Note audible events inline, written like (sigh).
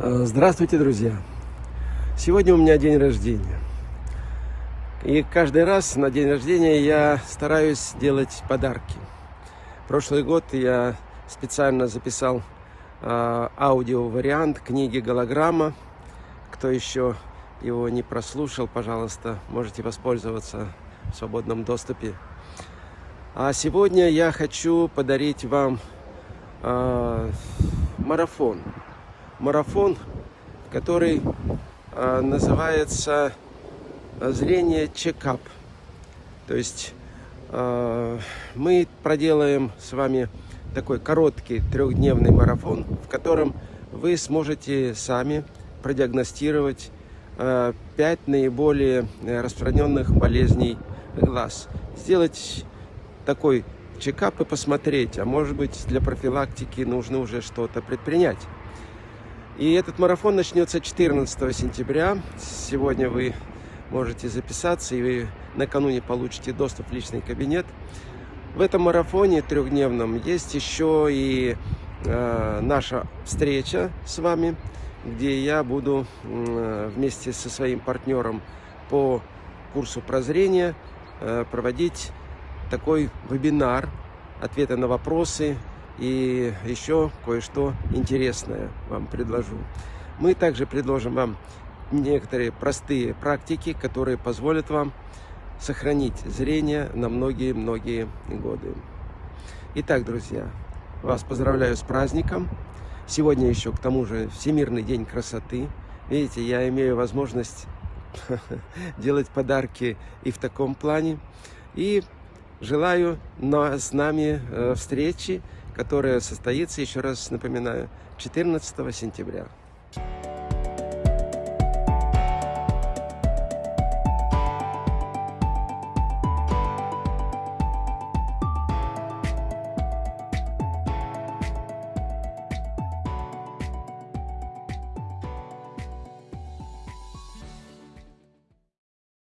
Э, здравствуйте, друзья! Сегодня у меня день рождения. И каждый раз на день рождения я стараюсь делать подарки. Прошлый год я специально записал э, аудио-вариант книги «Голограмма». Кто еще его не прослушал, пожалуйста, можете воспользоваться в свободном доступе. А сегодня я хочу подарить вам э, марафон марафон, который э, называется «Зрение чекап». То есть э, мы проделаем с вами такой короткий трехдневный марафон, в котором вы сможете сами продиагностировать э, 5 наиболее распространенных болезней глаз. Сделать такой чекап и посмотреть, а может быть для профилактики нужно уже что-то предпринять. И этот марафон начнется 14 сентября. Сегодня вы можете записаться, и вы накануне получите доступ в личный кабинет. В этом марафоне трехдневном есть еще и э, наша встреча с вами, где я буду э, вместе со своим партнером по курсу прозрения э, проводить такой вебинар, ответы на вопросы, и еще кое-что интересное вам предложу. Мы также предложим вам некоторые простые практики, которые позволят вам сохранить зрение на многие-многие годы. Итак, друзья, вас поздравляю с праздником. Сегодня еще, к тому же, Всемирный день красоты. Видите, я имею возможность (laughs) делать подарки и в таком плане. И желаю с нами э, встречи которая состоится, еще раз напоминаю, 14 сентября.